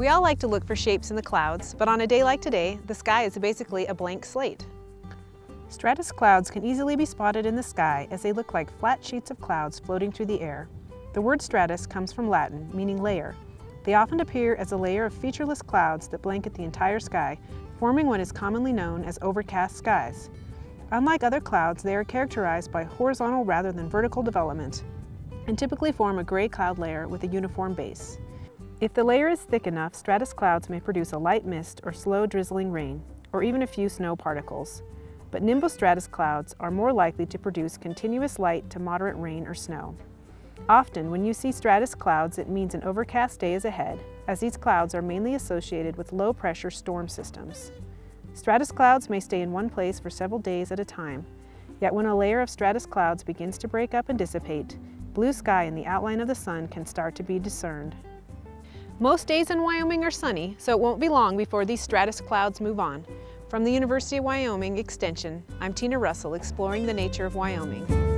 We all like to look for shapes in the clouds, but on a day like today, the sky is basically a blank slate. Stratus clouds can easily be spotted in the sky as they look like flat sheets of clouds floating through the air. The word stratus comes from Latin, meaning layer. They often appear as a layer of featureless clouds that blanket the entire sky, forming what is commonly known as overcast skies. Unlike other clouds, they are characterized by horizontal rather than vertical development and typically form a gray cloud layer with a uniform base. If the layer is thick enough, stratus clouds may produce a light mist or slow drizzling rain, or even a few snow particles. But nimbostratus clouds are more likely to produce continuous light to moderate rain or snow. Often, when you see stratus clouds, it means an overcast day is ahead, as these clouds are mainly associated with low-pressure storm systems. Stratus clouds may stay in one place for several days at a time, yet when a layer of stratus clouds begins to break up and dissipate, blue sky and the outline of the sun can start to be discerned. Most days in Wyoming are sunny, so it won't be long before these stratus clouds move on. From the University of Wyoming Extension, I'm Tina Russell exploring the nature of Wyoming.